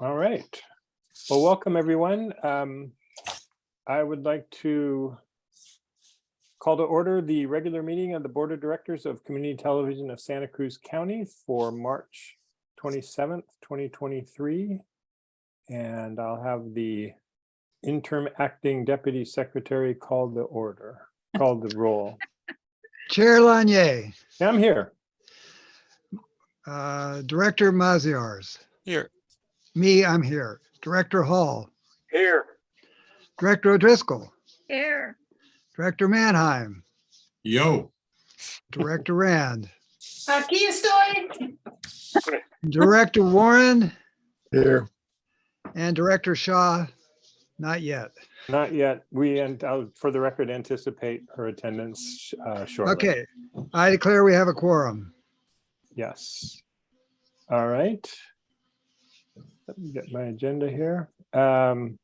All right. Well, welcome, everyone. Um, I would like to call to order the regular meeting of the Board of Directors of Community Television of Santa Cruz County for March 27th, 2023. And I'll have the interim acting deputy secretary call the order, call the roll. Chair Lanier, I'm here. uh, Director Maziarz, Here. Me, I'm here. Director Hall, Here. Director O'Driscoll, Here. Director Manheim, Yo. Director Rand, Aquí estoy. Director Warren, Here. and Director Shaw, not yet. Not yet. We, and I'll, for the record, anticipate her attendance uh, shortly. Okay, I declare we have a quorum. Yes. All right. Let me get my agenda here. Um,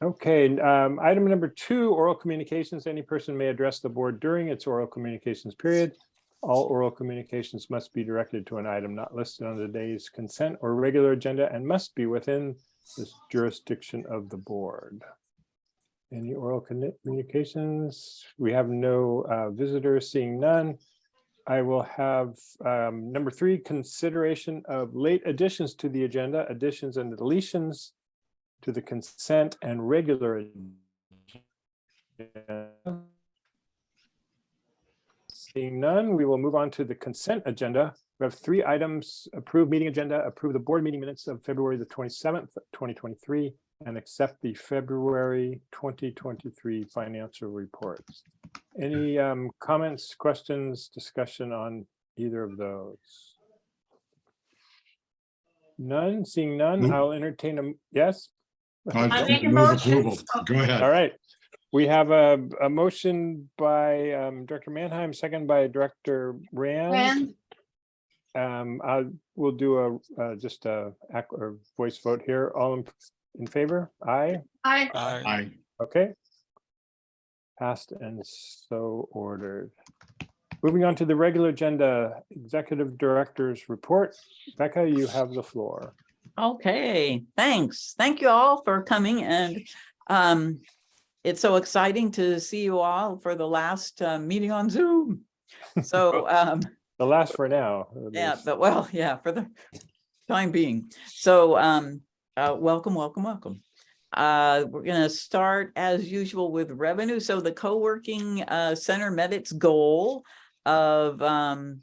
Okay, um, item number two, oral communications. Any person may address the board during its oral communications period. All oral communications must be directed to an item not listed on today's consent or regular agenda and must be within the jurisdiction of the board. Any oral communications? We have no uh, visitors, seeing none. I will have um, number three, consideration of late additions to the agenda, additions and deletions to the consent and regular. agenda. Seeing none, we will move on to the consent agenda. We have three items, approve meeting agenda, approve the board meeting minutes of February the 27th, 2023, and accept the February 2023 financial reports. Any um, comments, questions, discussion on either of those? None, seeing none, Move- I'll entertain them. yes? I make a motion. Go ahead. All right. We have a, a motion by um, Director Mannheim, second by Director Rand. Rand, Um, I will do a, uh, just a, ac- or voice vote here. All in, in favor? Aye. Aye. Aye. Okay. Passed and so ordered. Moving on to the regular agenda, Executive Director's Report. Becca, you have the floor. Okay, thanks. Thank you all for coming and um, it's so exciting to see you all for the last uh, meeting on Zoom. So um, The last for now. yeah, but well, yeah, for the time being. So um, uh, welcome, welcome, welcome. Uh, we're gonna start as usual with revenue. So the co-working uh, center met its goal of um,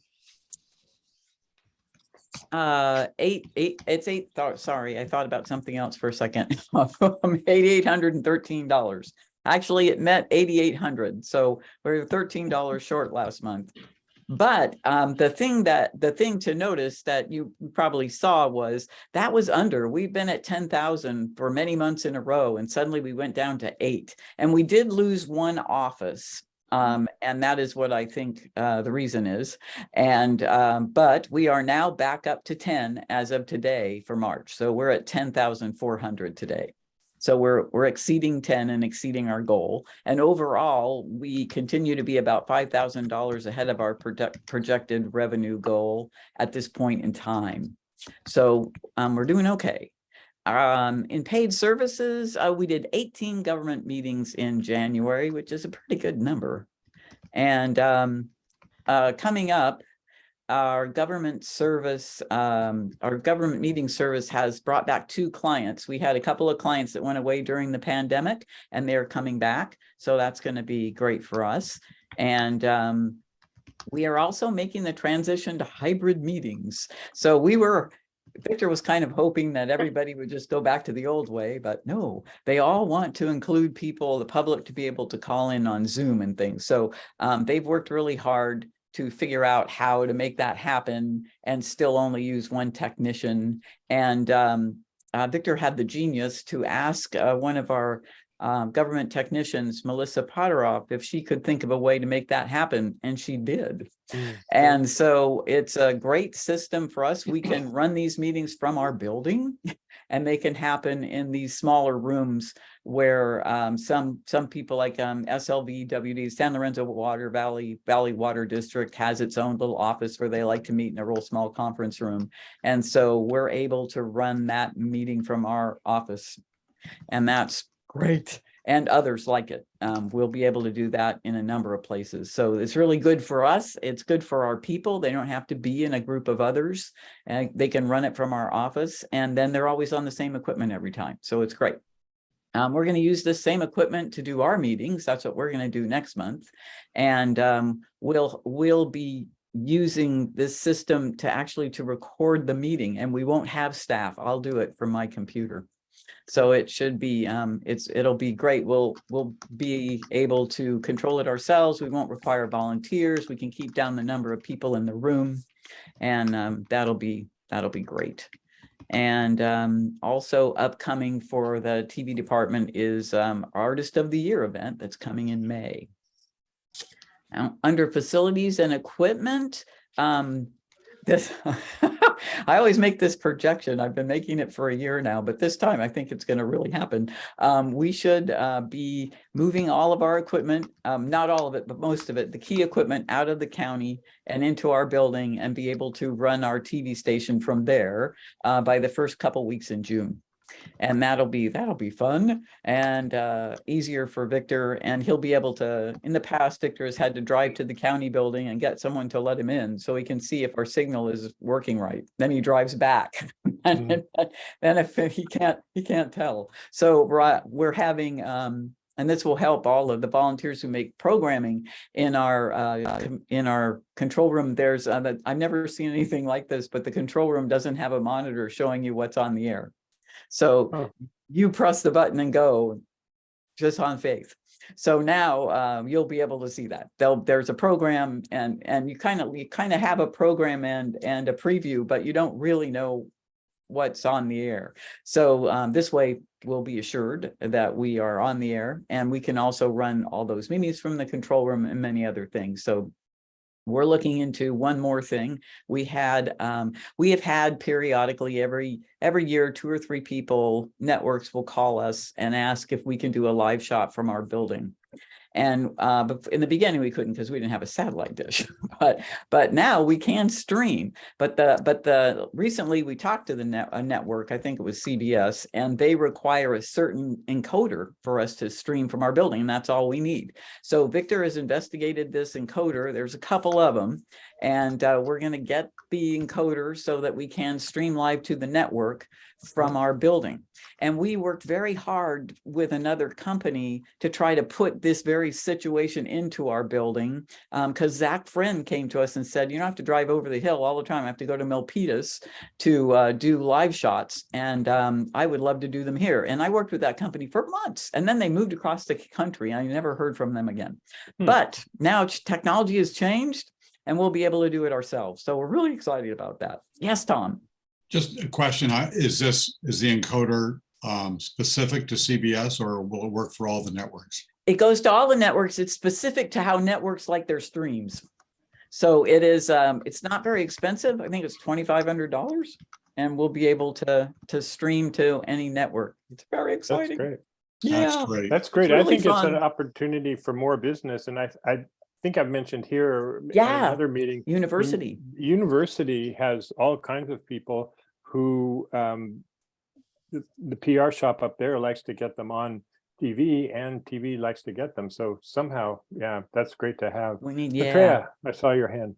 uh, eight, eight, it's eight, sorry, I thought about something else for a second. Thirteen dollars. Actually, it met eighty-eight hundred, so we're thirteen dollars short last month. But um, the thing that, the thing to notice that you probably saw was that was under, we've been at ten thousand for many months in a row and suddenly we went down to eight. And we did lose one office. Um, and that is what I think uh, the reason is. And um, but we are now back up to ten as of today for March. So we're at ten thousand four hundred today. So we're we're exceeding 10 and exceeding our goal. And overall, we continue to be about five thousand dollars ahead of our project projected revenue goal at this point in time. So um, we're doing okay. Um, in paid services, uh, we did 18 government meetings in January, which is a pretty good number. And um, uh, coming up, our government service, um, our government meeting service has brought back two clients. We had a couple of clients that went away during the pandemic and they're coming back. So that's going to be great for us. And um, we are also making the transition to hybrid meetings. So we were, Victor was kind of hoping that everybody would just go back to the old way, but no, they all want to include people, the public to be able to call in on Zoom and things. So um, they've worked really hard to figure out how to make that happen and still only use one technician. And um, uh, Victor had the genius to ask uh, one of our um, government technicians, Melissa Potteroff, if she could think of a way to make that happen, and she did. Mm. And so it's a great system for us. We can run these meetings from our building and they can happen in these smaller rooms where um, some, some people like um, SLV, WD, San Lorenzo Water Valley, Valley Water District has its own little office where they like to meet in a real small conference room. And so we're able to run that meeting from our office. And that's great. And others like it. Um, we'll be able to do that in a number of places. So it's really good for us. It's good for our people. They don't have to be in a group of others. And they can run it from our office and then they're always on the same equipment every time. So it's great. Um, we're going to use the same equipment to do our meetings. That's what we're going to do next month. And um, we'll, we'll be using this system to actually to record the meeting and we won't have staff. I'll do it from my computer. So it should be, um, it's, it'll be great. We'll, we'll be able to control it ourselves. We won't require volunteers. We can keep down the number of people in the room. And, um, that'll be, that'll be great. And, um, also upcoming for the TV department is, um, Artist of the Year event that's coming in May. Now, under facilities and equipment, um, this, I always make this projection. I've been making it for a year now, but this time I think it's going to really happen. Um, we should uh, be moving all of our equipment, um, not all of it, but most of it, the key equipment out of the county and into our building and be able to run our TV station from there uh, by the first couple weeks in June. And that'll be, that'll be fun and uh, easier for Victor. And he'll be able to, in the past, Victor has had to drive to the county building and get someone to let him in so he can see if our signal is working right. Then he drives back. And then if he can't, he can't tell. So we're, we're having, um, and this will help all of the volunteers who make programming in our uh, in our control room. There's uh, I've never seen anything like this, but the control room doesn't have a monitor showing you what's on the air. So Oh. you press the button and go just on faith. So now um, you'll be able to see that. There'll, there's a program and and you kind of you kind of have a program and and a preview, but you don't really know what's on the air. So um, this way we'll be assured that we are on the air and we can also run all those meetings from the control room and many other things. So we're looking into one more thing. We had, um, we have had periodically every, every year, two or three people, networks will call us and ask if we can do a live shot from our building. And uh, in the beginning, we couldn't because we didn't have a satellite dish, but but now we can stream. But the but the recently we talked to the net, network, I think it was CBS, and they require a certain encoder for us to stream from our building, and that's all we need. So Victor has investigated this encoder. There's a couple of them, and uh, we're going to get the encoder so that we can stream live to the network from our building. And we worked very hard with another company to try to put this very situation into our building. Because Zach Friend came to us and said, you don't have to drive over the hill all the time. I have to go to Milpitas to uh, do live shots. And um, I would love to do them here. And I worked with that company for months. And then they moved across the country. I never heard from them again. Hmm. But now technology has changed and we'll be able to do it ourselves. So we're really excited about that. Yes, Tom. Just a question, uh, is this, is the encoder um, specific to CBS or will it work for all the networks? It goes to all the networks. It's specific to how networks like their streams. So it is, um, it's not very expensive. I think it's twenty-five hundred dollars. And we'll be able to, to stream to any network. It's very exciting. That's great. Yeah, That's great. That's great. I really think it's an opportunity for more business and I, I think I've mentioned here. in Yeah. Another meeting. university. University has all kinds of people who, um, the, the PR shop up there likes to get them on TV and TV likes to get them. So somehow, yeah, that's great to have. We need, yeah. Maitreya, I saw your hand.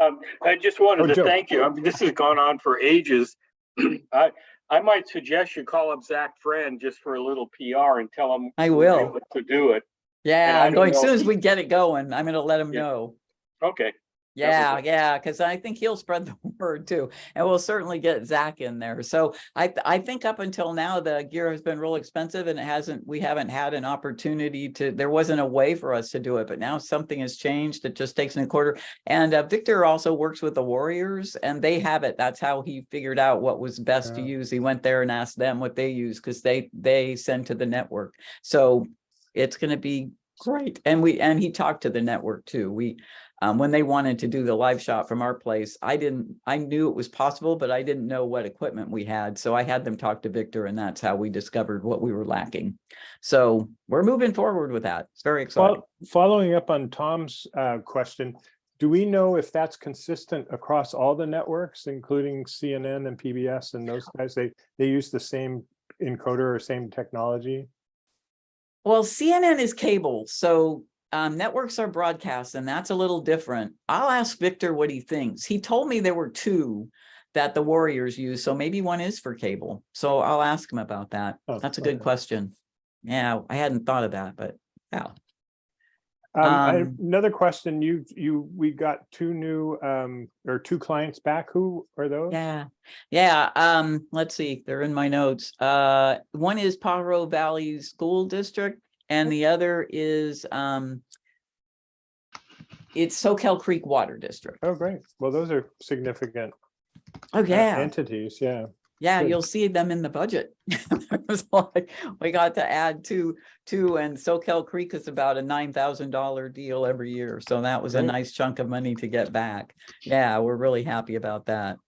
Um, I just Oh, wanted to Joe. thank you. I mean, this has gone on for ages. I, I might suggest you call up Zach Friend just for a little PR and tell him. I will. able To do it. Yeah, I'm going, as soon as we get it going, I'm gonna let them Yeah. know. Okay, Yeah, yeah, because I think he'll spread the word too, and we'll certainly get Zach in there. So I, I think up until now, the gear has been real expensive and it hasn't, we haven't had an opportunity to, there wasn't a way for us to do it, but now something has changed. It just takes a quarter. And uh, Victor also works with the Warriors and they have it. That's how he figured out what was best to use. He went there and asked them what they use because they, they send to the network. So it's gonna be great. And we, and he talked to the network too. We, um, when they wanted to do the live shot from our place, I didn't, I knew it was possible, but I didn't know what equipment we had. So I had them talk to Victor and that's how we discovered what we were lacking. So we're moving forward with that. It's very exciting. Well, following up on Tom's uh, question, do we know if that's consistent across all the networks, including CNN and PBS and those guys? They, they use the same encoder or same technology? Well, CNN is cable, so um, networks are broadcast and that's a little different. I'll ask Victor what he thinks. He told me there were two that the Warriors use, so maybe one is for cable. So I'll ask him about that. Oh, That's a good okay. question. Yeah, I hadn't thought of that, but yeah. Um, Um, Another question, you, you, we got two new, um, or two clients back. Who are those? Yeah, yeah, um, let's see, they're in my notes. Uh, one is Pajaro Valley School District and the other is, um, it's Soquel Creek Water District. Oh, great. Well, those are significant Oh, uh, yeah, entities, yeah. Yeah, you'll see them in the budget. Like, We got to add two, two, and Soquel Creek is about a nine thousand dollar deal every year. So that was a nice chunk of money to get back. Yeah, we're really happy about that.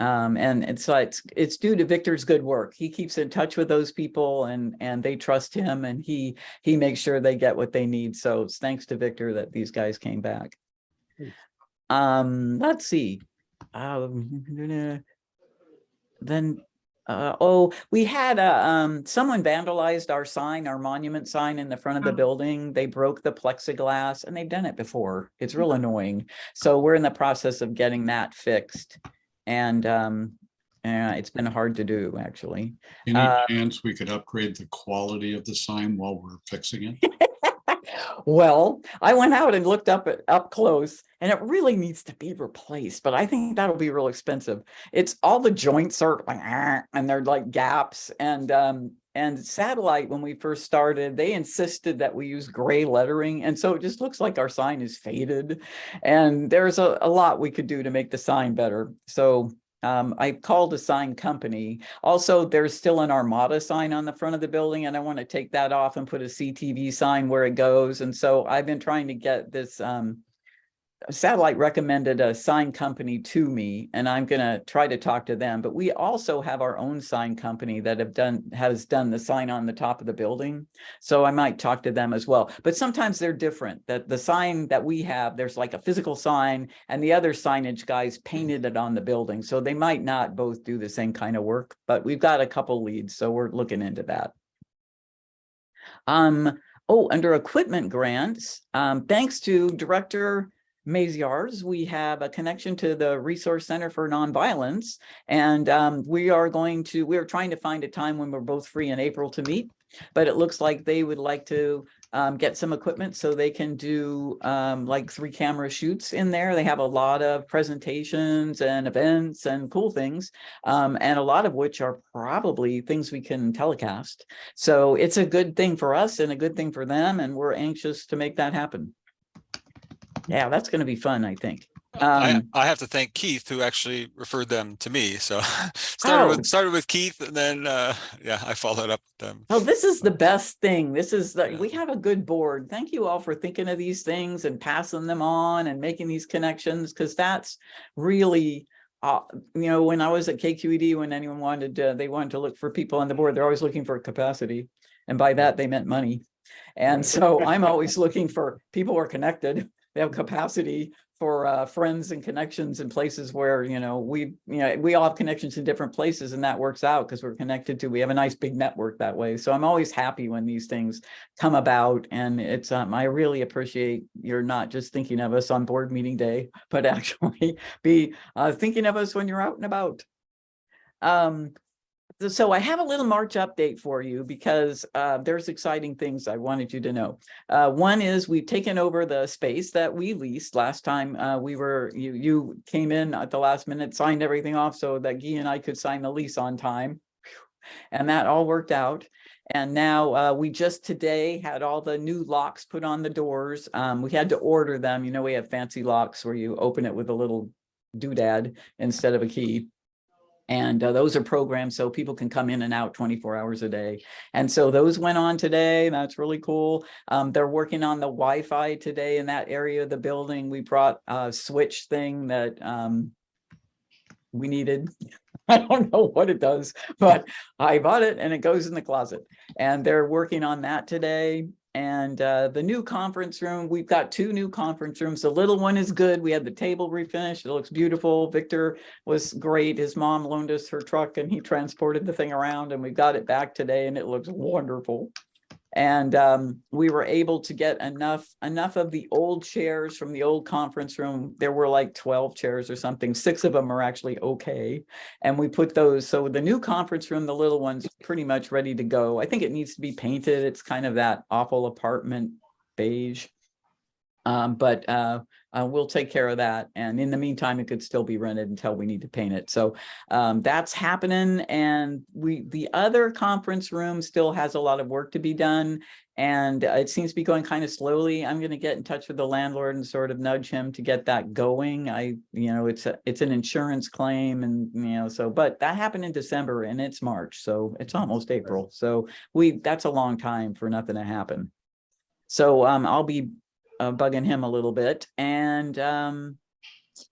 Um, and it's like, it's, it's due to Victor's good work. He keeps in touch with those people and, and they trust him and he, he makes sure they get what they need. So it's thanks to Victor that these guys came back. Um, let's see. Um, then, uh, oh, we had a, um, someone vandalized our sign, our monument sign in the front of the Oh. building. They broke the plexiglass and they've done it before. It's real annoying. So we're in the process of getting that fixed. And, um, uh, it's been hard to do, actually. Any Uh, chance we could upgrade the quality of the sign while we're fixing it? Well, I went out and looked up it up close and it really needs to be replaced, but I think that'll be real expensive. It's all the joints are like, and they're like gaps and, um, and satellite, when we first started, they insisted that we use gray lettering. And so it just looks like our sign is faded. And there's a, a lot we could do to make the sign better. So um, I called a sign company. Also, there's still an Armada sign on the front of the building and I want to take that off and put a CTV sign where it goes. And so I've been trying to get this, um, satellite recommended a sign company to me and I'm gonna try to talk to them, but we also have our own sign company that have done, has done the sign on the top of the building. So I might talk to them as well, but sometimes they're different, that the sign that we have, there's like a physical sign and the other signage guys painted it on the building. So they might not both do the same kind of work, but we've got a couple leads, so we're looking into that. Um, oh, under equipment grants, um, thanks to Director Maziarz, we have a connection to the Resource Center for Nonviolence. And um, we are going to, we're trying to find a time when we're both free in April to meet. But it looks like they would like to um, get some equipment so they can do um, like three camera shoots in there. They have a lot of presentations and events and cool things. Um, and a lot of which are probably things we can telecast. So it's a good thing for us and a good thing for them. And we're anxious to make that happen. Yeah, that's going to be fun, I think. I, Um, I have to thank Keith who actually referred them to me. So started Oh. with started with Keith and then uh, yeah, I followed up with them. Oh, this is the best thing. This is, the Yeah. we have a good board. Thank you all for thinking of these things and passing them on and making these connections, because that's really, uh, you know, when I was at KQED, when anyone wanted to, they wanted to look for people on the board, they're always looking for capacity. And by that, they meant money. And so I'm always looking for people who are connected, they have capacity for uh, friends and connections in places where, you know, we, you know, we all have connections in different places and that works out because we're connected to, we have a nice big network that way. So I'm always happy when these things come about and it's, um, I really appreciate you're not just thinking of us on board meeting day, but actually be uh, thinking of us when you're out and about. Um, so I have a little March update for you because uh, there's exciting things I wanted you to know. Uh, one is we've taken over the space that we leased last time. Uh, we were, you, you came in at the last minute, signed everything off so that Guy and I could sign the lease on time. And that all worked out. And now uh, we just today had all the new locks put on the doors. Um, we had to order them. You know, we have fancy locks where you open it with a little doodad instead of a key. And uh, those are programmed so people can come in and out 24 hours a day. And so those went on today. That's really cool. Um, they're working on the Wi-Fi today in that area of the building. We brought a switch thing that um, we needed. I don't know what it does, but I bought it and it goes in the closet. And they're working on that today. And uh, the new conference room, we've got two new conference rooms. The little one is good. We had the table refinished. It looks beautiful. Victor was great. His mom loaned us her truck and he transported the thing around and we got it back today and it looks wonderful. And um, we were able to get enough, enough of the old chairs from the old conference room. There were like 12 chairs or something. Six of them are actually okay. And we put those, so the new conference room, the little one's pretty much ready to go. I think it needs to be painted. It's kind of that awful apartment beige. Um, but uh, uh, we'll take care of that. And in the meantime, it could still be rented until we need to paint it. So um, that's happening. And we, the other conference room still has a lot of work to be done. And uh, it seems to be going kind of slowly. I'm going to get in touch with the landlord and sort of nudge him to get that going. I, you know, it's a, it's an insurance claim and, you know, so, but that happened in December and it's March. So it's almost April. So we, that's a long time for nothing to happen. So um, I'll be uh, bugging him a little bit and um,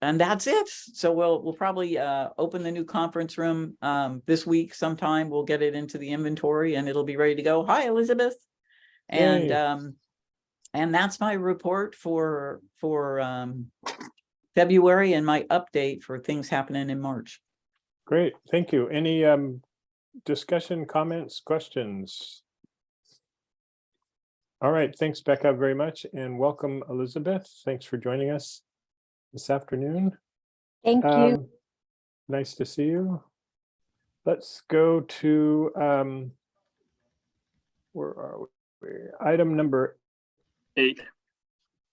and that's it. So we'll we'll probably uh, open the new conference room um, this week sometime. We'll get it into the inventory and it'll be ready to go. Hi, Elizabeth. And um, and that's my report for for um, February and my update for things happening in March. Great, thank you. Any um discussion, comments, questions? All right, thanks Becca very much and welcome Elizabeth. Thanks for joining us this afternoon. Thank you. Um, Nice to see you. Let's go to um where are we? Item number Eight.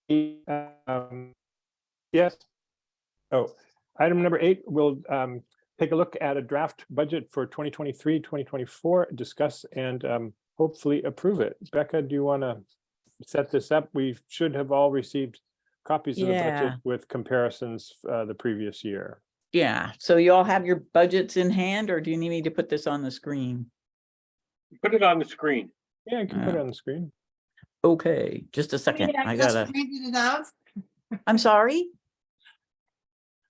eight. um, Yes. Oh, item number eight, we'll um take a look at a draft budget for 2023, 2024, discuss and um hopefully approve it. Becca, do you want to set this up? We should have all received copies of the budget with comparisons uh the previous year. Yeah, so you all have your budgets in hand or do you need me to put this on the screen? Put it on the screen. Yeah, you can put it on the screen. Okay, just a second. Yeah, I just gotta, Printed it out. I'm sorry.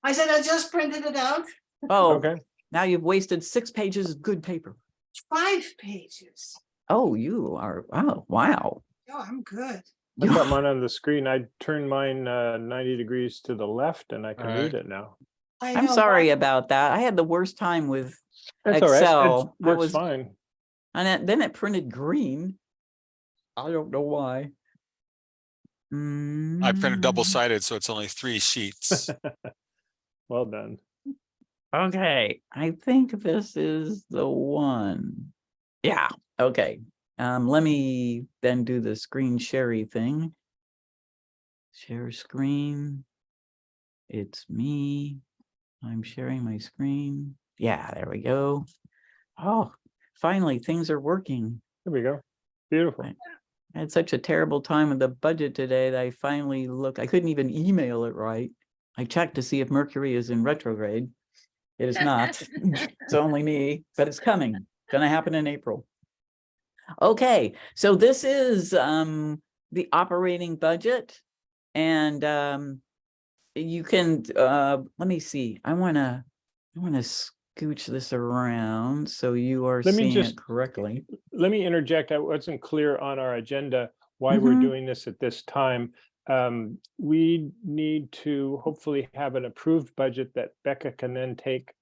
I said I just printed it out. Oh, Okay, now you've wasted six pages of good paper. Five pages. Oh, you are, oh, wow. Oh, I'm good. I got mine on the screen. I turned mine uh ninety degrees to the left and I can Alright. read it now. I I'm sorry but about that. I had the worst time with, That's all right. Excel, It works was- fine. and it- then it printed green. I don't know why. I printed double Mm, sided, so it's only three sheets. Well done. Okay, I think this is the one. Yeah, okay. Um, let me then do the screen sherry thing. Share screen. It's me. I'm sharing my screen. Yeah, there we go. Oh, finally, things are working. There we go. Beautiful. I had such a terrible time with the budget today that I finally look, I couldn't even email it right. I checked to see if Mercury is in retrograde. It is not. It's only me, but it's coming. Gonna happen in April. Okay, so this is um the operating budget. And um you can uh let me see. I wanna I wanna scooch this around so you are Let me seeing just- it correctly. Let me interject. I wasn't clear on our agenda why we're Mhm. doing this at this time. Um, we need to hopefully have an approved budget that Becca can then take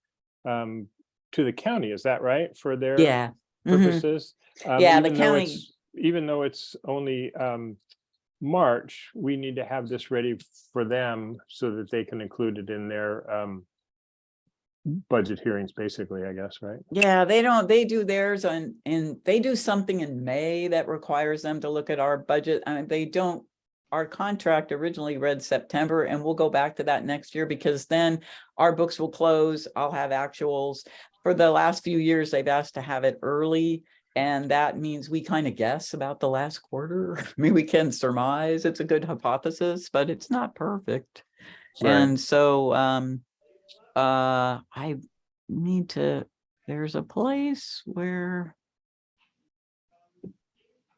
um to the county. Is that right? For their Yeah. Mhm. purposes? Um, Yeah, the even though county- it's- Even though it's only um March, we need to have this ready for them so that they can include it in their um budget hearings, basically, I guess, right? Yeah, they don't, they do theirs on, and they do something in May that requires them to look at our budget. I mean, they don't. Our contract originally read September and we'll go back to that next year because then our books will close. I'll have actuals. For the last few years, they've asked to have it early. And that means we kind of guess about the last quarter. I mean, we can surmise it's a good hypothesis, but it's not perfect. Right. And so, um, uh, I need to, there's a place where,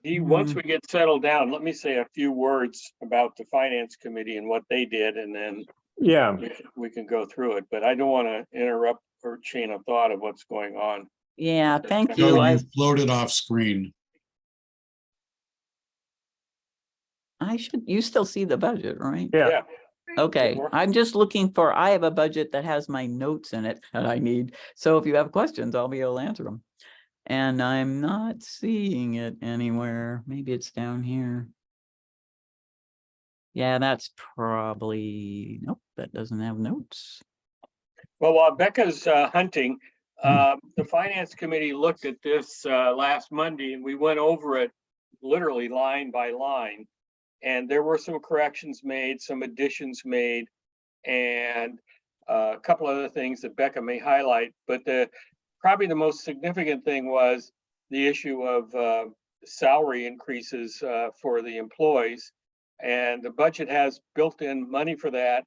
He, once Mhm. we get settled down, let me say a few words about the finance committee and what they did, and then Yeah, we we can go through it, but I don't want to interrupt her chain of thought of what's going on. yeah, thank No, you. No, I, you floated off screen. I should, you still see the budget, right? yeah, Yeah, Okay. I'm just looking for, I have a budget that has my notes in it that I need. So if you have questions, I'll be able to answer them. And I'm not seeing it anywhere. Maybe it's down here. Yeah, that's probably, nope, that doesn't have notes. Well, while Becca's uh, hunting, uh, the finance committee looked at this uh, last Monday, and we went over it literally line by line. And there were some corrections made, some additions made, and uh, a couple other things that Becca may highlight. But the, probably the most significant thing was the issue of uh, salary increases uh, for the employees. And the budget has built-in money for that.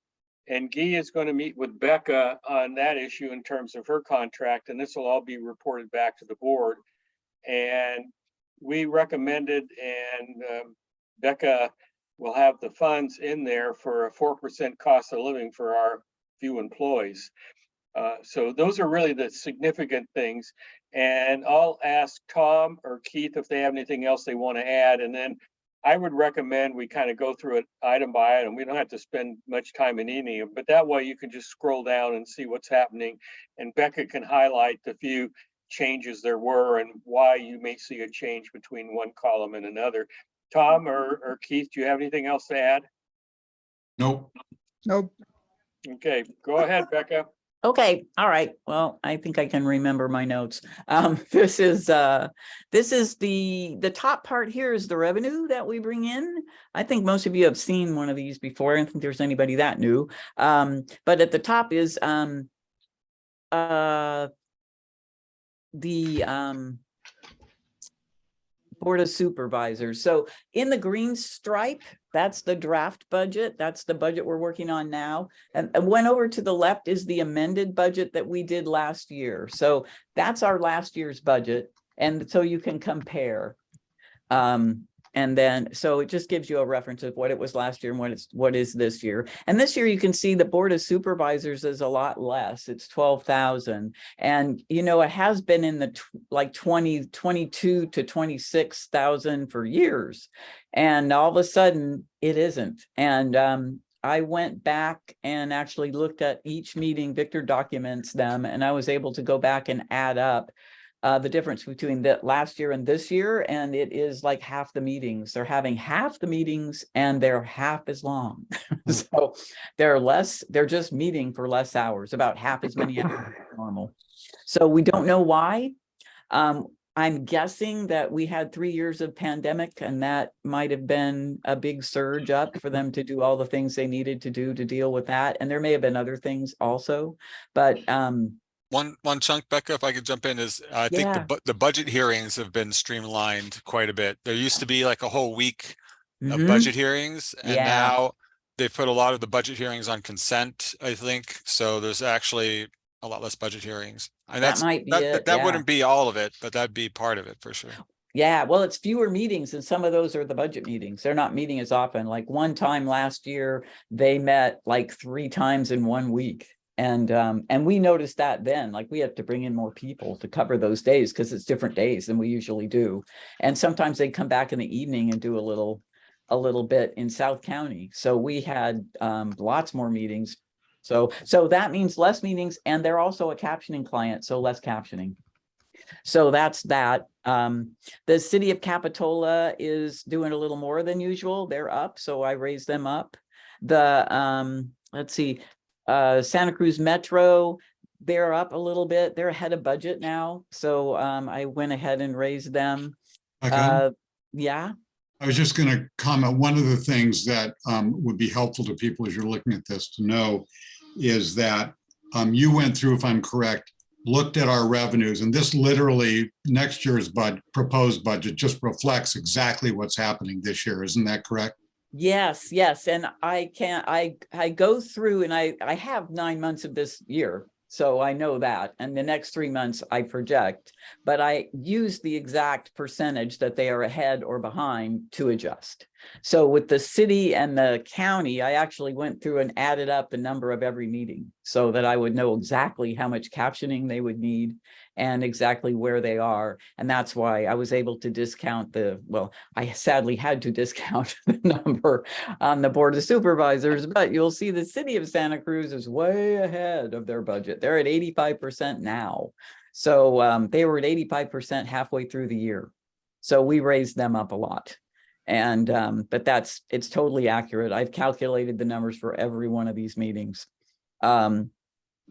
And Guy is going to meet with Becca on that issue in terms of her contract, and this will all be reported back to the board. And we recommended, and um, Becca will have the funds in there for a four percent cost of living for our few employees. Uh, so those are really the significant things. And I'll ask Tom or Keith if they have anything else they want to add, and then I would recommend we kind of go through it item by item. We don't have to spend much time in any of, them, but that way you can just scroll down and see what's happening. And Becca can highlight the few changes there were and why you may see a change between one column and another. Tom or, or Keith, do you have anything else to add? Nope. Nope. Okay, go ahead, Becca. Okay, all right. Well, I think I can remember my notes. Um, this is, uh, this is the, the top part here is the revenue that we bring in. I think most of you have seen one of these before. I don't think there's anybody that new. Um, but at the top is, um, uh, the, um, Board of Supervisors. So in the green stripe, that's the draft budget. That's the budget we're working on now. And, and went over to the left is the amended budget that we did last year. So that's our last year's budget. And so you can compare. Um, and then, so it just gives you a reference of what it was last year and what it's, what is this year. And this year you can see the Board of Supervisors is a lot less. It's twelve thousand. And, you know, it has been in the like 20, 22 to twenty-six thousand for years. And all of a sudden it isn't. And, um, I went back and actually looked at each meeting, Victor documents them, and I was able to go back and add up uh, the difference between the last year and this year, and it is like half the meetings. They're having half the meetings and they're half as long. So they're less, they're just meeting for less hours, about half as many hours as normal. So we don't know why. Um, I'm guessing that we had three years of pandemic and that might have been a big surge up for them to do all the things they needed to do to deal with that. And there may have been other things also, but um, One, one chunk, Becca, if I could jump in, is I think the, Yeah. bu- the budget hearings have been streamlined quite a bit. There used to be like a whole week of mhm, budget hearings and Yeah. now they've put a lot of the budget hearings on consent, I think. So there's actually a lot less budget hearings. And that that's, might be that, it, that yeah. wouldn't be all of it, but that'd be part of it for sure. Yeah, well, it's fewer meetings and some of those are the budget meetings. They're not meeting as often. Like one time last year, they met like three times in one week. And um, and we noticed that then, like we have to bring in more people to cover those days because it's different days than we usually do. And sometimes they come back in the evening and do a little, a little bit in South County. So we had um lots more meetings. So so that means less meetings and they're also a captioning client, so less captioning. So that's that. Um, the city of Capitola is doing a little more than usual. They're up, so I raised them up. The, um, let's see, uh, Santa Cruz Metro, they're up a little bit. They're ahead of budget now. So um, I went ahead and raised them. Okay. Uh, yeah, I was just going to comment, one of the things that um, would be helpful to people as you're looking at this to know is that um, you went through, if I'm correct, looked at our revenues, and this literally, next year's bud, proposed budget just reflects exactly what's happening this year. Isn't that correct? Yes, yes, and I can't. I, I go through and I, I have nine months of this year. So I know that, and the next three months I project, but I use the exact percentage that they are ahead or behind to adjust. So with the city and the county, I actually went through and added up the number of every meeting so that I would know exactly how much captioning they would need and exactly where they are. And that's why I was able to discount the, well, I sadly had to discount the number on the Board of Supervisors, but you'll see the city of Santa Cruz is way ahead of their budget. They're at eighty-five percent now. So um, they were at eighty-five percent halfway through the year. So we raised them up a lot. And, um, but that's, it's totally accurate. I've calculated the numbers for every one of these meetings. Um,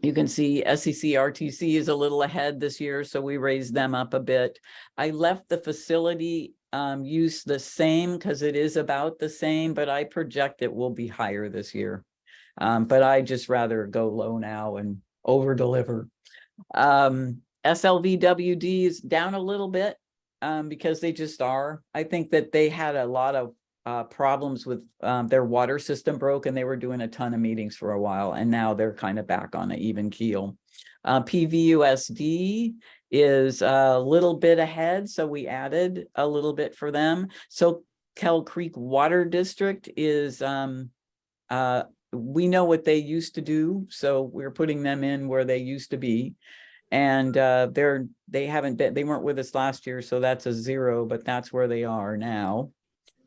you can see SCCRTC is a little ahead this year, so we raised them up a bit. I left the facility um, use the same because it is about the same, but I project it will be higher this year. Um, but I just rather go low now and over deliver. Um, SLVWD is down a little bit um, because they just are. I think that they had a lot of uh, problems with um, their water system broke and they were doing a ton of meetings for a while and now they're kind of back on an even keel. Uh, PVUSD is a little bit ahead, so we added a little bit for them. So Kell Creek Water District is, um, uh, we know what they used to do, so we're putting them in where they used to be. And uh, they're, they haven't been, they weren't with us last year, so that's a zero, but that's where they are now.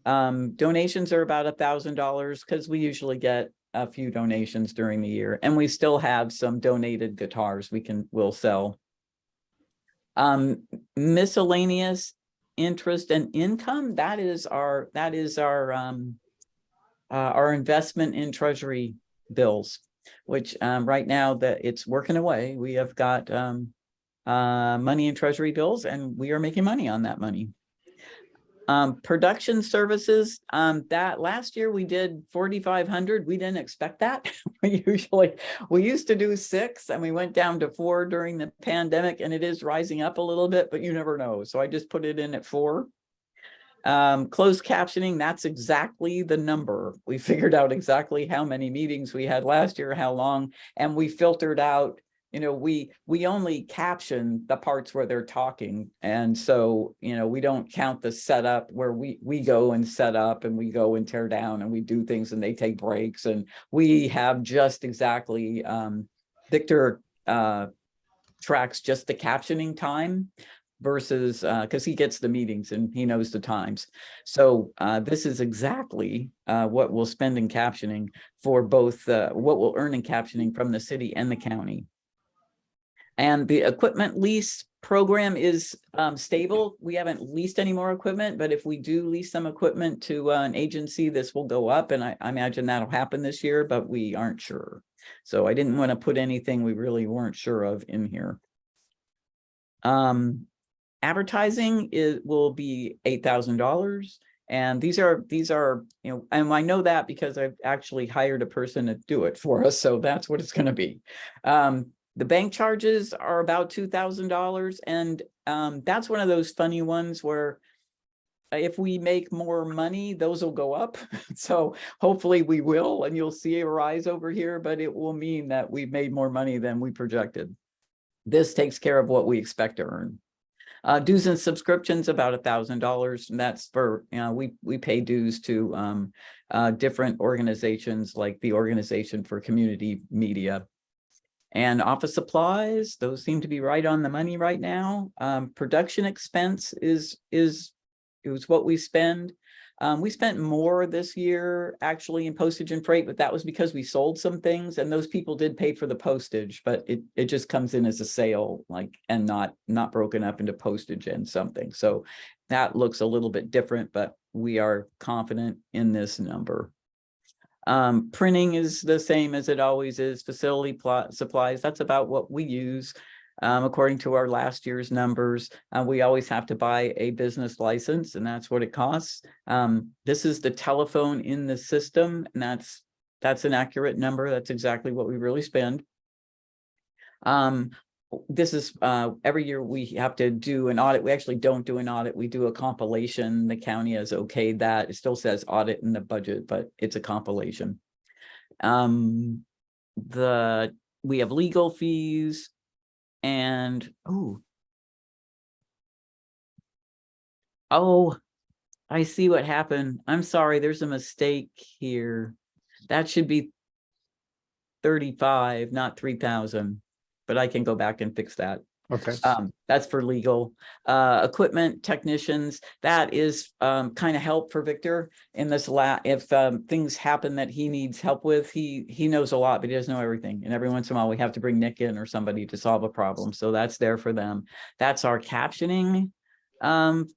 Um, donations are about a thousand dollars because we usually get a few donations during the year and we still have some donated guitars we can, will sell. Um, miscellaneous interest and income, that is our, that is our, um, uh, our investment in treasury bills, which, um, right now that it's working away. We have got, um, uh, money in treasury bills and we are making money on that money. Um, production services, um, that last year we did forty-five hundred. We didn't expect that. We usually, we used to do six and we went down to four during the pandemic and it is rising up a little bit, but you never know. So I just put it in at four. Um, closed captioning, that's exactly the number. We figured out exactly how many meetings we had last year, how long, and we filtered out you know, we, we only caption the parts where they're talking. And so, you know, we don't count the setup where we, we go and set up and we go and tear down and we do things and they take breaks. And we have just exactly, um, Victor, uh, tracks just the captioning time versus, uh, cause he gets the meetings and he knows the times. So, uh, this is exactly, uh, what we'll spend in captioning for both, uh, what we'll earn in captioning from the city and the county. And the equipment lease program is um, stable. We haven't leased any more equipment, but if we do lease some equipment to uh, an agency, this will go up. And I, I imagine that'll happen this year, but we aren't sure. So I didn't want to put anything we really weren't sure of in here. Um, advertising is, will be eight thousand dollars. And these are, these are, you know, and I know that because I've actually hired a person to do it for us. So that's what it's going to be. Um, the bank charges are about two thousand dollars and um, that's one of those funny ones where if we make more money, those will go up. So hopefully we will, and you'll see a rise over here, but it will mean that we've made more money than we projected. This takes care of what we expect to earn. Uh, dues and subscriptions about a thousand dollars. And that's for, you know, we, we pay dues to um, uh, different organizations like the Organization for Community Media. And office supplies, those seem to be right on the money right now. Um, production expense is, is, is what we spend. Um, we spent more this year actually in postage and freight, but that was because we sold some things and those people did pay for the postage, but it, it just comes in as a sale, like, and not, not broken up into postage and something. So that looks a little bit different, but we are confident in this number. Um, printing is the same as it always is, facility plot supplies, that's about what we use. Um, according to our last year's numbers, uh, we always have to buy a business license and that's what it costs. Um, this is the telephone in the system and that's, that's an accurate number. That's exactly what we really spend. Um, this is, uh, every year we have to do an audit. We actually don't do an audit. We do a compilation. The county has okayed that. It still says audit in the budget, but it's a compilation. Um, the, we have legal fees and, oh. Oh, I see what happened. I'm sorry, there's a mistake here. That should be thirty-five, not three thousand, but I can go back and fix that. Okay, Um, that's for legal. Uh, equipment technicians, that is, um, kind of help for Victor in this la, if, um, things happen that he needs help with, he, he knows a lot, but he doesn't know everything. And every once in a while, we have to bring Nick in or somebody to solve a problem. So that's there for them. That's our captioning. Um,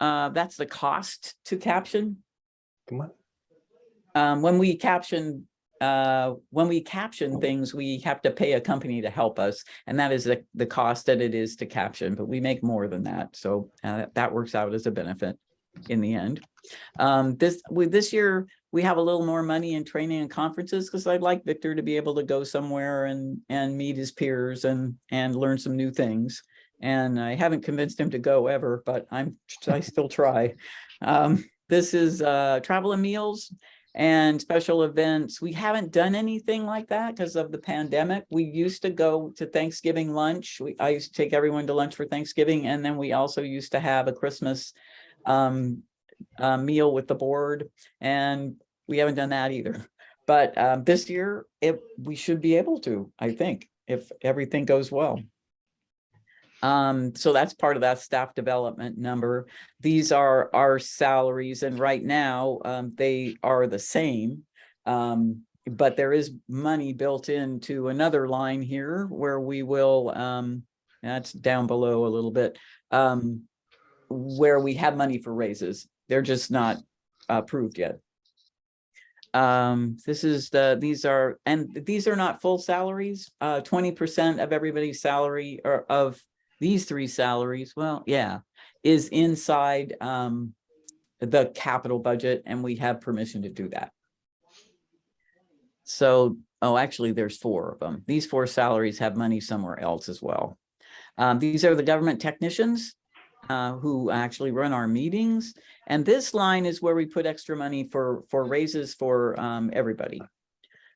uh, that's the cost to caption. come on. Um, when we caption, uh, when we caption things, we have to pay a company to help us. And that is the, the cost that it is to caption, but we make more than that. So, uh, that works out as a benefit in the end. Um, this, with this year, we have a little more money in training and conferences because I'd like Victor to be able to go somewhere and, and meet his peers and, and learn some new things. And I haven't convinced him to go ever, but I'm, I still try. Um, this is, uh, travel and meals and special events. We haven't done anything like that because of the pandemic. We used to go to Thanksgiving lunch. We, I used to take everyone to lunch for Thanksgiving. And then we also used to have a Christmas um, uh, meal with the board and we haven't done that either. But um, this year, it, we should be able to, I think, if everything goes well. Um, so that's part of that staff development number. These are our salaries and right now, um, they are the same. Um, but there is money built into another line here where we will, um, that's down below a little bit, um, where we have money for raises. They're just not approved yet. Um, this is the, these are, and these are not full salaries. Uh, twenty percent of everybody's salary or of these three salaries, well, yeah, is inside, um, the capital budget and we have permission to do that. So, oh, actually, there's four of them. These four salaries have money somewhere else as well. Um, these are the government technicians uh, who actually run our meetings. And this line is where we put extra money for, for raises for um, everybody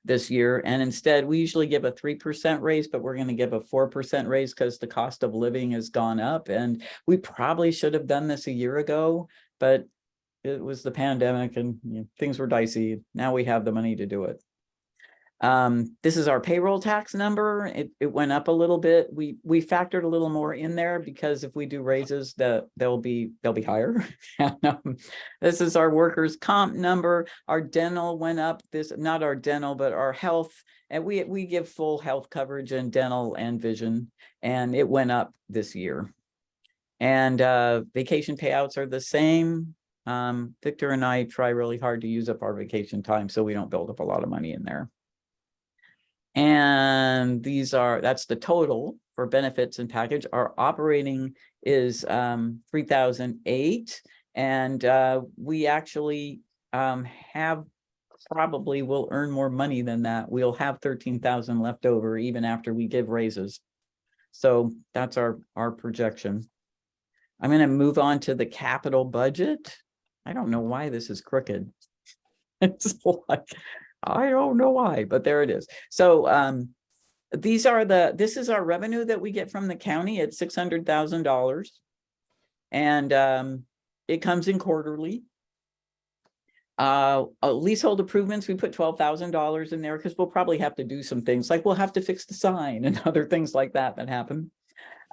this year. And instead, we usually give a 3% raise, but we're going to give a 4% raise because the cost of living has gone up. And we probably should have done this a year ago, but it was the pandemic and you know, things were dicey. Now we have the money to do it. Um, this is our payroll tax number. It, it went up a little bit. We, we factored a little more in there because if we do raises, that they'll be, they'll be higher. Um, This is our workers comp number. Our dental went up this, not our dental, but our health. And we, we give full health coverage and dental and vision, and it went up this year. And, uh, vacation payouts are the same. Um, Victor and I try really hard to use up our vacation time, so we don't build up a lot of money in there. And these are, that's the total for benefits and package. Our operating is um three thousand eight. And uh, we actually um have probably will earn more money than that. We'll have thirteen thousand left over even after we give raises. So that's our, our projection. I'm gonna move on to the capital budget. I don't know why this is crooked. It's like, I don't know why, but there it is. So um, these are the, this is our revenue that we get from the county at six hundred thousand dollars. And um, it comes in quarterly. Uh, uh, leasehold improvements, we put twelve thousand dollars in there because we'll probably have to do some things, like we'll have to fix the sign and other things like that that happen.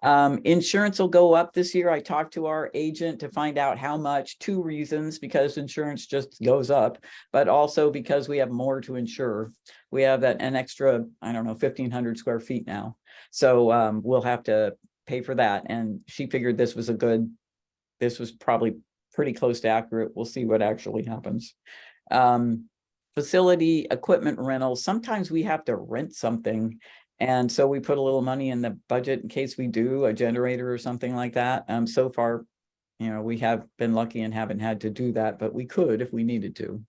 Um, insurance will go up this year. I talked to our agent to find out how much, two reasons, because insurance just goes up, but also because we have more to insure. We have that an extra, I don't know, fifteen hundred square feet now. So um, we'll have to pay for that. And she figured this was a good, this was probably pretty close to accurate. We'll see what actually happens. Um, facility equipment rentals, sometimes we have to rent something. And so we put a little money in the budget in case we do a generator or something like that. Um, so far, you know, we have been lucky and haven't had to do that, but we could if we needed to.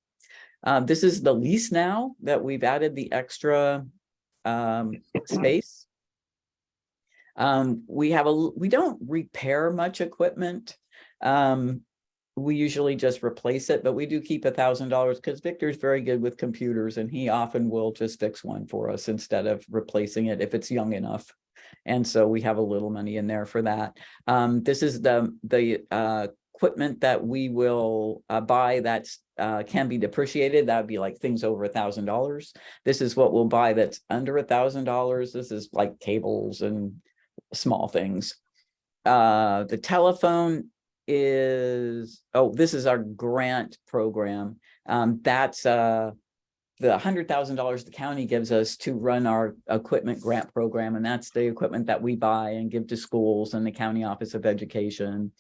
Uh, this is the lease now that we've added the extra um, space. Um, we have a, we don't repair much equipment. Um, we usually just replace it, but we do keep a thousand dollars because Victor's very good with computers and he often will just fix one for us instead of replacing it if it's young enough. And so we have a little money in there for that. Um, this is the, the, uh, equipment that we will, uh, buy that's, uh, can be depreciated. That would be like things over a thousand dollars. This is what we'll buy that's under a thousand dollars. This is like cables and small things. Uh, the telephone is, oh, this is our grant program. Um, that's, uh, the hundred thousand dollars the county gives us to run our equipment grant program, and that's the equipment that we buy and give to schools and the county office of education.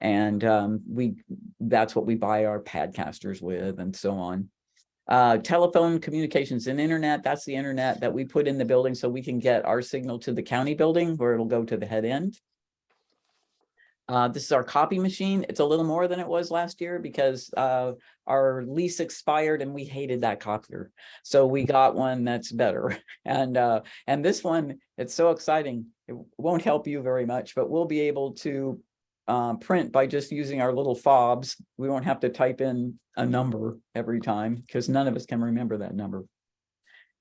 And, um, we, that's what we buy our padcasters with and so on. Uh, telephone communications and internet, that's the internet that we put in the building so we can get our signal to the county building where it'll go to the head end. Uh, this is our copy machine. It's a little more than it was last year because, uh, our lease expired and we hated that copier. So we got one that's better. And, uh, and this one, it's so exciting. It won't help you very much, but we'll be able to uh, print by just using our little fobs. We won't have to type in a number every time because none of us can remember that number.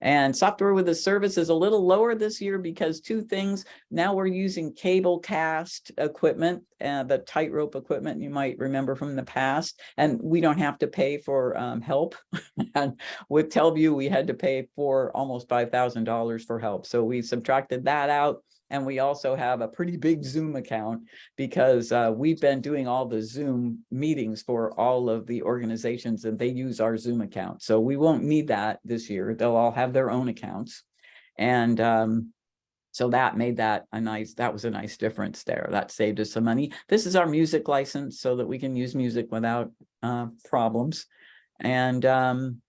And software with a service is a little lower this year because two things. Now we're using Cablecast equipment, uh, the tightrope equipment you might remember from the past, and we don't have to pay for um, help. and with TelVue, we had to pay for almost five thousand dollars for help. So we subtracted that out. And we also have a pretty big Zoom account because uh, we've been doing all the Zoom meetings for all of the organizations and they use our Zoom account. So we won't need that this year. They'll all have their own accounts. And um, so that made that a nice, that was a nice difference there. That saved us some money. This is our music license so that we can use music without uh, problems. And um,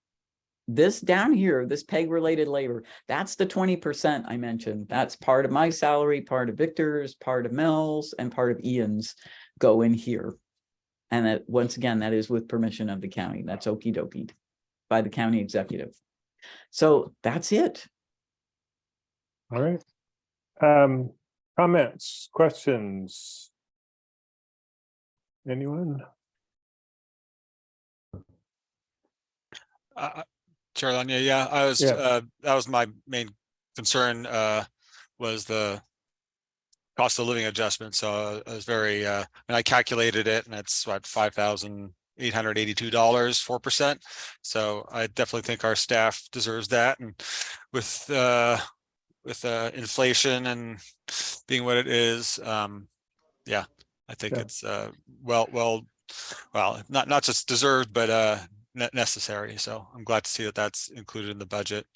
this down here, this PEG related labor, that's the twenty percent I mentioned. That's part of my salary, part of Victor's, part of Mel's, and part of Ian's go in here. And that, once again, that is with permission of the county. That's okey dokey by the county executive. So that's it. All right. Um, comments, questions? Anyone? Uh, Chair Lanya, yeah, I was, Yeah. uh, that was my main concern, uh, was the cost of living adjustment. So I was very, uh, and I calculated it and it's what, five thousand eight hundred eighty-two dollars, four percent. So I definitely think our staff deserves that and with, uh, with, uh, inflation and being what it is, um, yeah, I think Yeah. it's, uh, well, well, well, not, not just deserved, but, uh, ne- necessary. So I'm glad to see that that's included in the budget.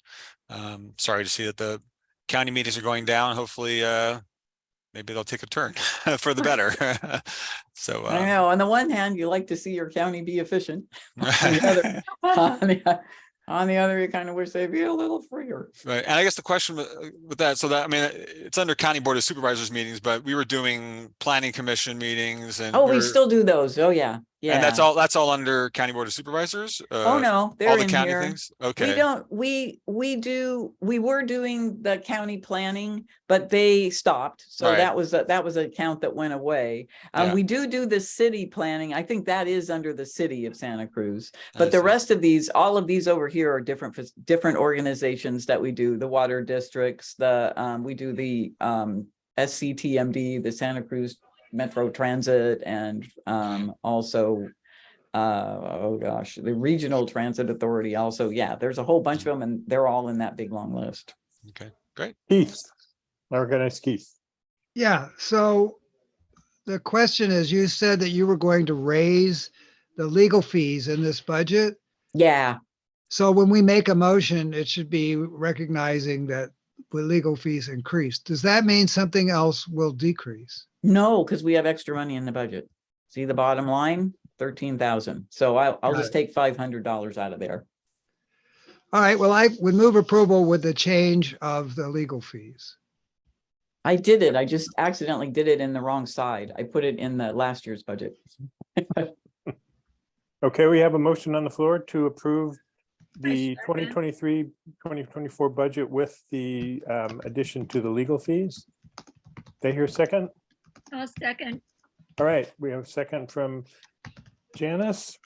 Um, sorry to see that the county meetings are going down. Hopefully, uh, maybe they'll take a turn for the better. So. I um, know, on the one hand, you like to see your county be efficient. the On the on the other, you kind of wish they'd be a little freer. Right, and I guess the question with with that, so that, I mean, it's under county board of supervisors meetings, but we were doing planning commission meetings and. Oh, we we're- still do those. Oh, yeah, yeah. And that's all, that's all under county board of supervisors? Oh, Uh, no, All they're the in county here. things? Okay. We don't, we, we do, we were doing the county planning, but they stopped. So Right. that was, a- that was an account that went away. Um, Yeah. we do do the city planning. I think that is under the city of Santa Cruz. But the rest of these, all of these over here are different, different organizations that we do, the water districts, the, um, we do the, um, SCTMD, the Santa Cruz Metro Transit, and, um, also, uh, oh gosh, the Regional Transit Authority also, yeah, there's a whole bunch of them and they're all in that big, long list. okay, great. Keith. I recognize Keith. Yeah, so the question is, you said that you were going to raise the legal fees in this budget. Yeah, So when we make a motion, it should be recognizing that the legal fees increased. Does that mean something else will decrease? no, because we have extra money in the budget. See the bottom line, thirteen thousand. So I'll, I'll just Right. take five hundred dollars out of there. All right, well, I would move approval with the change of the legal fees. I did it. I just accidentally did it in the wrong side. I put it in the last year's budget. Okay, we have a motion on the floor to approve the 2023, 2024 budget with the um, addition to the legal fees. They hear second? I'll second. All right, we have a second from Janice.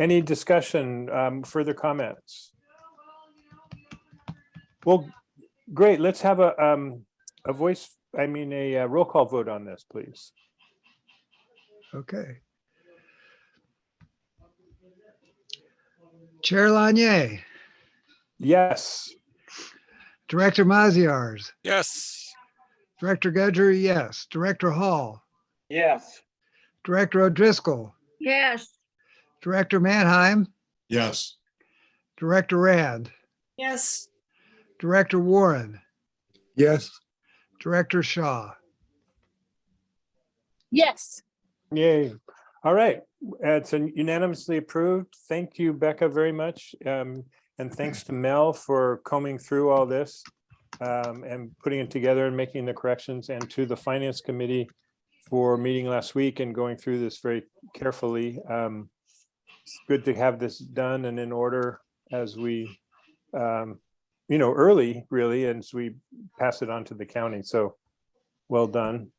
Any discussion, um, further comments? Well, great, let's have a, um, a voice, I mean, a uh, roll call vote on this, please. Okay. Chair Lanier, Yes, Director Maziarz, Yes. Director Gudger, yes. Director Hall, Yes, Director O'Driscoll, Yes, Director Mannheim, Yes, Director Rand, Yes, Director Warren, yes, Director Shaw. yes, yay. All right, it's unanimously approved. Thank you, Becca, very much. Um, and thanks to Mel for combing through all this um, and putting it together and making the corrections and to the Finance Committee for meeting last week and going through this very carefully. Um, It's good to have this done and in order as we, um, you know, early really, and as we pass it on to the county. So well done.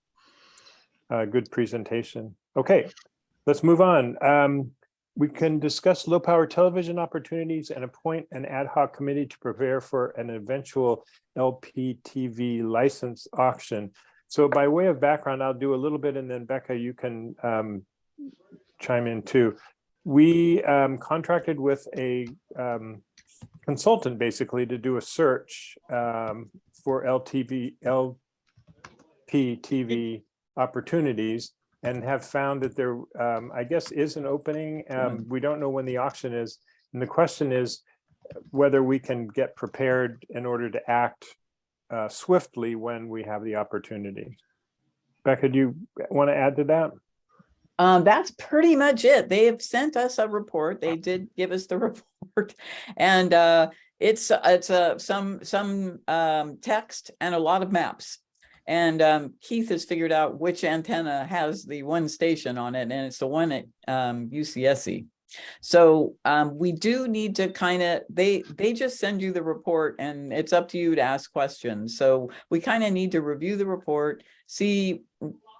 Uh, good presentation. Okay, let's move on. Um, we can discuss low power television opportunities and appoint an ad hoc committee to prepare for an eventual LPTV license auction. So by way of background, I'll do a little bit and then Becca, you can um, chime in too. We um, contracted with a um, consultant basically to do a search um, for LTV, LPTV opportunities and have found that there, um, I guess, is an opening. Um, we don't know when the auction is. And the question is whether we can get prepared in order to act uh, swiftly when we have the opportunity. Becca, do you want to add to that? Um, that's pretty much it. They have sent us a report. They did give us the report. And uh, it's, it's uh, some, some um, text and a lot of maps. And um, Keith has figured out which antenna has the one station on it, and it's the one at um, UCSC. So um, we do need to kind of, they, they just send you the report and it's up to you to ask questions. So we kind of need to review the report, see,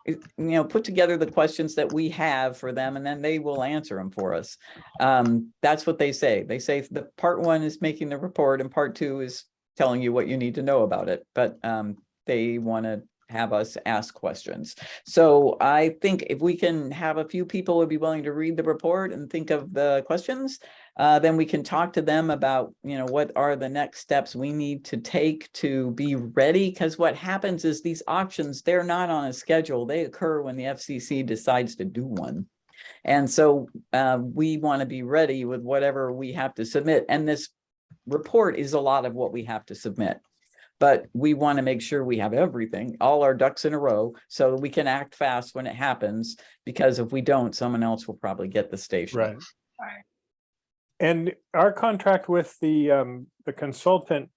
you know, put together the questions that we have for them and then they will answer them for us. Um, that's what they say. They say the part one is making the report and part two is telling you what you need to know about it. But um, they want to have us ask questions. So I think if we can have a few people would be willing to read the report and think of the questions, uh, then we can talk to them about, you know, what are the next steps we need to take to be ready? Because what happens is these auctions, they're not on a schedule. They occur when the FCC decides to do one. And so uh, we want to be ready with whatever we have to submit. And this report is a lot of what we have to submit. But we want to make sure we have everything, all our ducks in a row, so that we can act fast when it happens. Because if we don't, someone else will probably get the station. Right. And our contract with the, um, the consultant,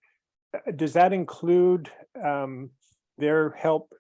uh, does that include, um, their help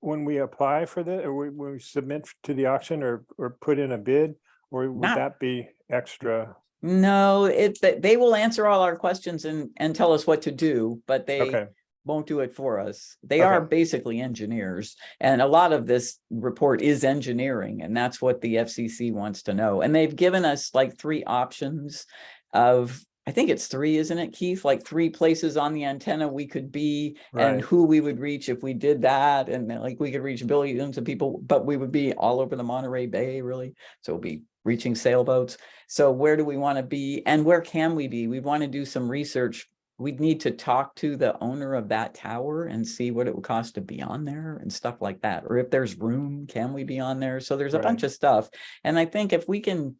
when we apply for the, or we- when we submit to the auction or, or put in a bid? Or would Not- that be extra? No, it, they- they will answer all our questions and, and tell us what to do, but they Okay, won't do it for us. They are basically engineers. And a lot of this report is engineering and that's what the FCC wants to know. And they've given us like three options of, I think it's three, isn't it, Keith? Like three places on the antenna we could be and who we would reach if we did that. And like we could reach billions of people, but we would be all over the Monterey Bay really. So we'll be reaching sailboats. So where do we want to be and where can we be? We want to do some research we'd need to talk to the owner of that tower and see what it would cost to be on there and stuff like that. Or if there's room, can we be on there? So there's a Right. bunch of stuff. And I think if we can,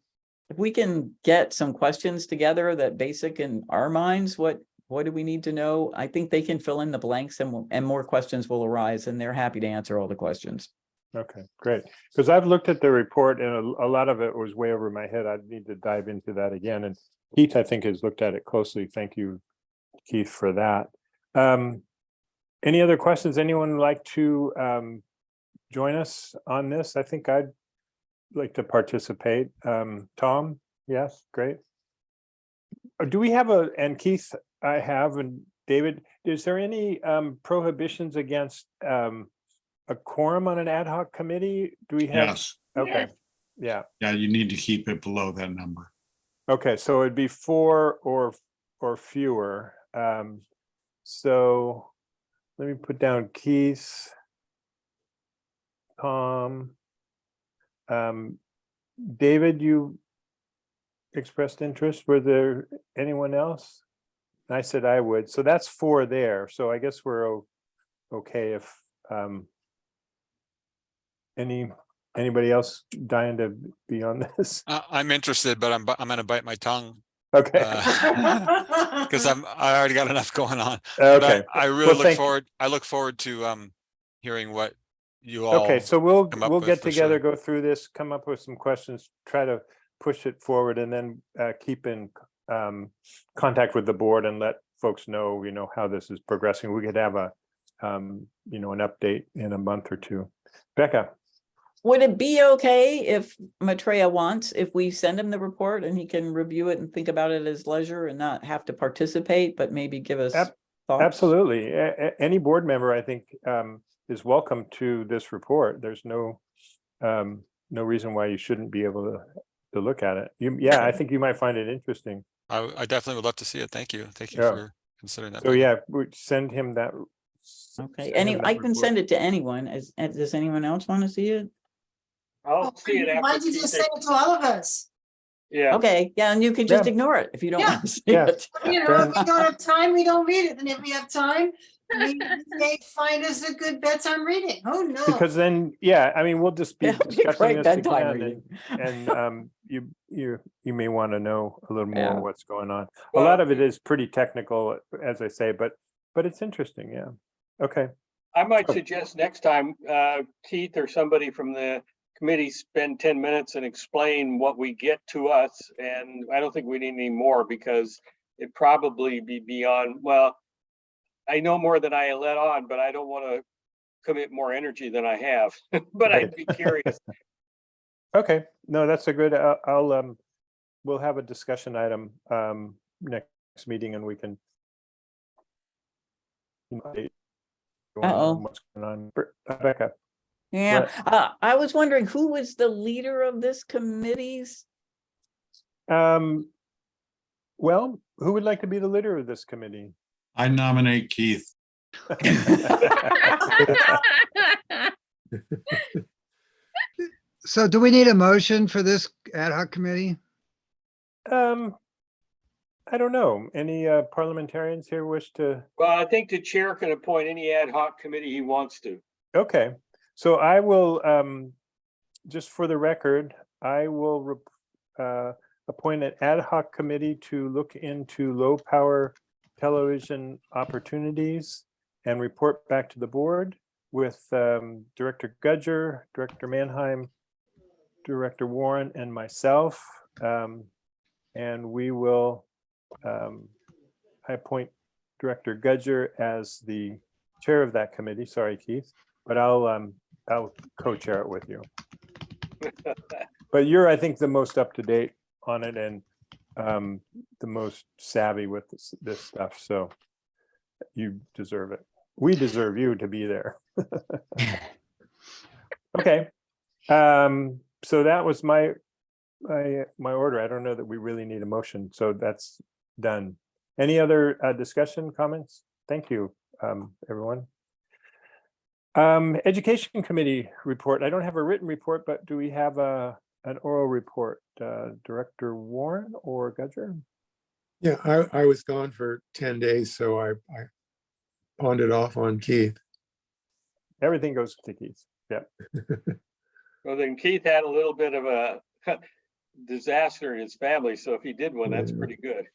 if we can get some questions together that basic in our minds, what, what do we need to know? I think they can fill in the blanks and, and more questions will arise and they're happy to answer all the questions. okay, great. Because I've looked at the report and a, a lot of it was way over my head. I'd need to dive into that again and Keith, I think, has looked at it closely. Thank you, Keith, for that. Um, any other questions? Anyone like to um, join us on this? I think I'd like to participate. Um, Tom, yes, great. Uh, Do we have a, and Keith, I have, and David, is there any um, prohibitions against um, a quorum on an ad hoc committee? Do we have? Yes, Okay, yeah. yeah, you need to keep it below that number. Okay, so it'd be four or, or fewer. Um, so let me put down Keith. Tom. Um, David, you expressed interest. Were there anyone else? I said I would. So that's four there. So I guess we're okay if, um, any, anybody else dying to be on this? I, I'm interested, but I'm, I'm gonna bite my tongue Okay. because I'm, I already got enough going on. But I- Okay, I really Well, look forward, I look forward to, um, hearing what you all. okay, so we'll, we'll get together, sure. go through this, come up with some questions, try to push it forward and then uh, keep in um, contact with the board and let folks know, you know, how this is progressing. We could have a, um, you know, an update in a month or two. Becca, Would it be okay if Maitreya wants, if we send him the report and he can review it and think about it at his leisure and not have to participate, but maybe give us Ab- thoughts? absolutely. A- a- Any board member, I think, um, is welcome to this report. There's no, um, no reason why you shouldn't be able to, to look at it. You, yeah, I think you might find it interesting. I definitely would love to see it. Thank you. Thank you Yeah. for considering that. So yeah, we send him that. Okay, any, I can report. send it to anyone. Is, uh, does anyone else want to see it? I'll see it Why after. don't you Keith just takes- it to all of us? Yeah, Okay, yeah, and you can just Yeah. ignore it if you don't Yeah, want to see yeah. it. You know, if we don't have time, we don't read it, and if we have time, we may find us a good bedtime reading, who knows? Because then, yeah, I mean, we'll just be It'll be discussing great this bedtime again reading. and, and um, you, you, you may want to know a little Yeah. more what's going on. A Well- lot of it is pretty technical, as I say, but, but it's interesting, yeah. Okay, I might Oh. suggest next time, uh, Keith or somebody from the committee spend ten minutes and explain what we get to us. And I don't think we need any more because it probably be beyond, well, I know more than I let on, but I don't want to commit more energy than I have, but I'd be curious. okay, no, that's a good, uh, I'll, um, we'll have a discussion item, um, next meeting and we can. you know, update you on Uh-oh. What's going on, Bre- Becca? Yeah, uh, I was wondering who was the leader of this committees? Um, well, who would like to be the leader of this committee? I nominate Keith. So do we need a motion for this ad hoc committee? Um, I don't know. Any uh, parliamentarians here wish to? Well, I think the chair can appoint any ad hoc committee he wants to. Okay, so I will, um, just for the record, I will uh, appoint an ad hoc committee to look into low power television opportunities and report back to the board with um, Director Gudger, Director Mannheim, Director Warren, and myself. Um, And we will, um, I appoint Director Gudger as the chair of that committee. Sorry, Keith. But I'll, um, I'll co-chair it with you. But you're, I think, the most up to date on it and, um, the most savvy with this, this stuff, so you deserve it. We deserve you to be there. Okay, um, so that was my, my, my order. I don't know that we really need a motion, so that's done. Any other, uh, discussion, comments? Thank you, um, everyone. Um, Education Committee report. I don't have a written report, but do we have a, an oral report? Uh, Director Warren or Gudger? Yeah, I, I was gone for ten days, so I, I pawned it off on Keith. Everything goes to Keith. Yeah, Well, then Keith had a little bit of a disaster in his family, so if he did one, that's pretty good.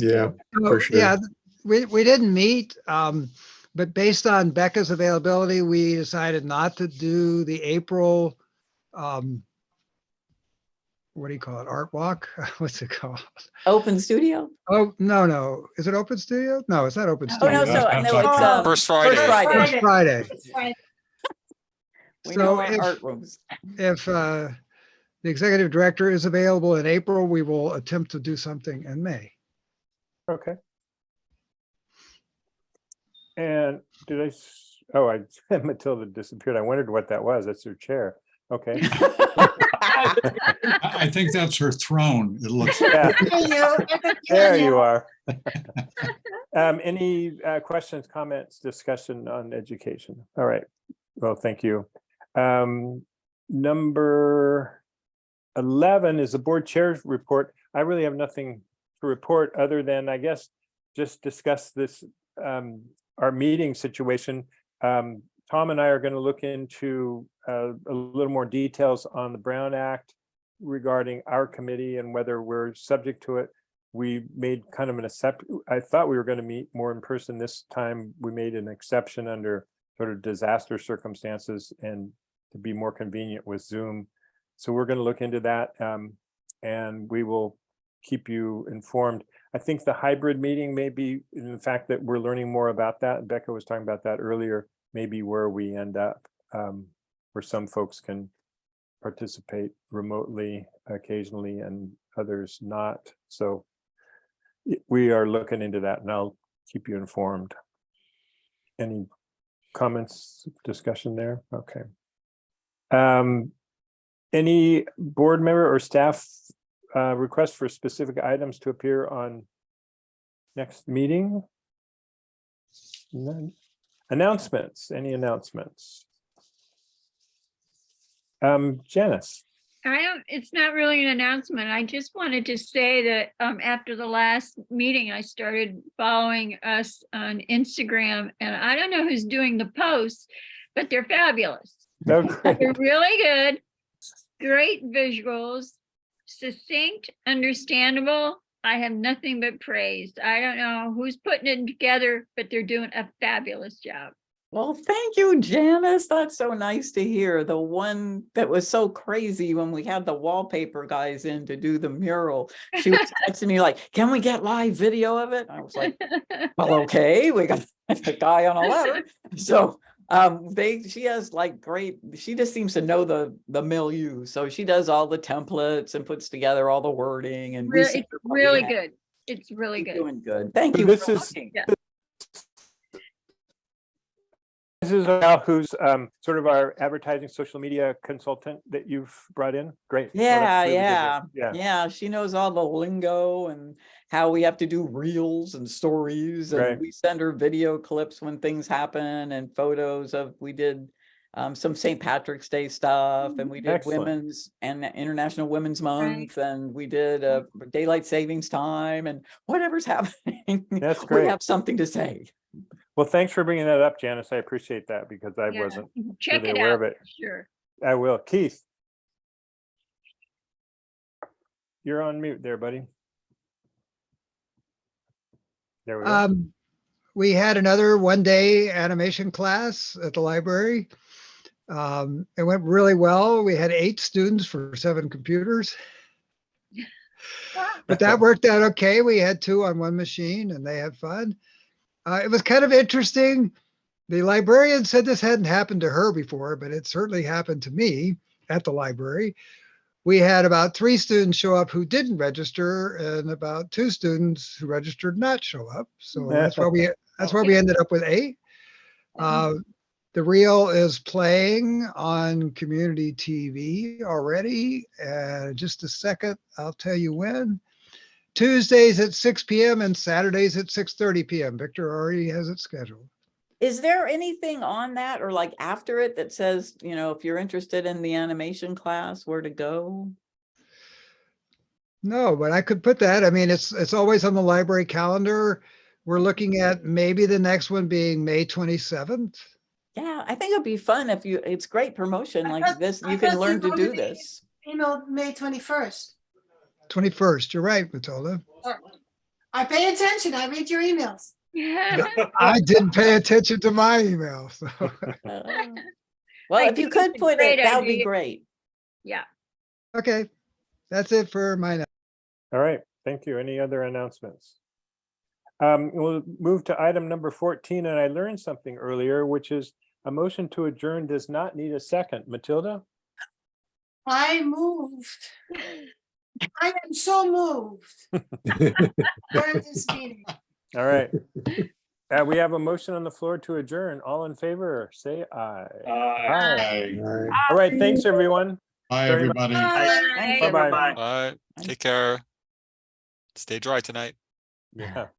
Yeah, For sure. Yeah, we, we didn't meet, um, but based on Becca's availability, we decided not to do the April um, what do you call it? Art walk? What's it called? Open studio? Oh, no, no. Is it open studio? No, it's not open Studio. Oh, studio. no, so, no, it's, October. um, First Friday. Friday. First Friday. It's Friday. we So know our if- art rooms. If uh, the executive director is available in April, we will attempt to do something in May. Okay. And did I, oh, I, Matilda disappeared. I wondered what that was. That's her chair. Okay. I, I think that's her throne. It looks, Yeah, There you- there you are. Um, any uh, questions, comments, discussion on education? All right. Well, thank you. Um, number eleven is the board chair's report. I really have nothing to report other than, I guess, just discuss this, um, our meeting situation. Um, Tom and I are going to look into uh, a little more details on the Brown Act regarding our committee and whether we're subject to it. We made kind of an accept, I thought we were going to meet more in person this time. We made an exception under sort of disaster circumstances and to be more convenient with Zoom. So we're going to look into that um, and we will keep you informed. I think the hybrid meeting may be, in the fact that we're learning more about that. Becca was talking about that earlier, maybe where we end up, um, where some folks can participate remotely occasionally and others not. So we are looking into that and I'll keep you informed. Any comments, discussion there? Okay. Um, any board member or staff uh, request for specific items to appear on next meeting? None. Announcements, any announcements? Um, Janice, I don't, it's not really an announcement. I just wanted to say that um after the last meeting, I started following us on Instagram and I don't know who's doing the posts, but they're fabulous. great. They're really good. Great visuals, succinct, understandable. I have nothing but praise. I don't know who's putting it together, but they're doing a fabulous job. Well, thank you, Janice. That's so nice to hear. The one that was so crazy when we had the wallpaper guys in to do the mural. She was texting me like, can we get live video of it? I was like, well, okay, we got a guy on a ladder. So um, they, she has like great, she just seems to know the, the milieu. So she does all the templates and puts together all the wording and. Really, it's her what we really good. It's really She's good. Doing good. Thank So you. this for is- Yeah. this is Al, who's um, sort of our advertising social media consultant that you've brought in. Great. Well, Yeah, really yeah. Yeah, yeah. She knows all the lingo and how we have to do reels and stories. Right. And we send her video clips when things happen and photos of, we did um, some St. Patrick's Day stuff and we did Excellent. Women's and International Women's Month and we did uh, Daylight Savings Time and whatever's happening. That's great. We have something to say. Well, thanks for bringing that up, Janice. I appreciate that because I Yeah, wasn't Check really it aware out, of it. sure. I will. Keith. You're on mute there, buddy. There we go. Um, we had another one-day animation class at the library. Um, it went really well. We had eight students for seven computers. But that worked out okay. We had two on one machine and they had fun. Uh, it was kind of interesting. The librarian said this hadn't happened to her before, but it certainly happened to me at the library. We had about three students show up who didn't register and about two students who registered not show up. So that's why we, that's why we ended up with eight. Uh, the reel is playing on community TV already. Uh, just a second, I'll tell you when. Tuesdays at six PM and Saturdays at six thirty PM. Victor already has it scheduled. Is there anything on that or like after it that says, you know, if you're interested in the animation class, where to go? No, but I could put that. I mean, it's, it's always on the library calendar. We're looking at maybe the next one being May twenty-seventh. Yeah, I think it'd be fun if you, it's great promotion like this. You can learn to do to- this. Email May twenty-first. Twenty-first, you're right, Matilda. I pay attention. I read your emails. I didn't pay attention to my email, so. Well, I if you could it's put it, great that would be great. Yeah, Okay, That's it for mine. All right, thank you. Any other announcements? Um, we'll move to item number fourteen, and I learned something earlier, which is a motion to adjourn does not need a second. Matilda? I moved. I am so moved. During this meeting. All right. Uh, we have a motion on the floor to adjourn. All in favor, say aye. Uh, Aye. All right. All right, thanks, everyone. Bye, Very much. everybody. Bye. Thanks, Bye-bye. everybody. Bye, take care. Stay dry tonight. Yeah.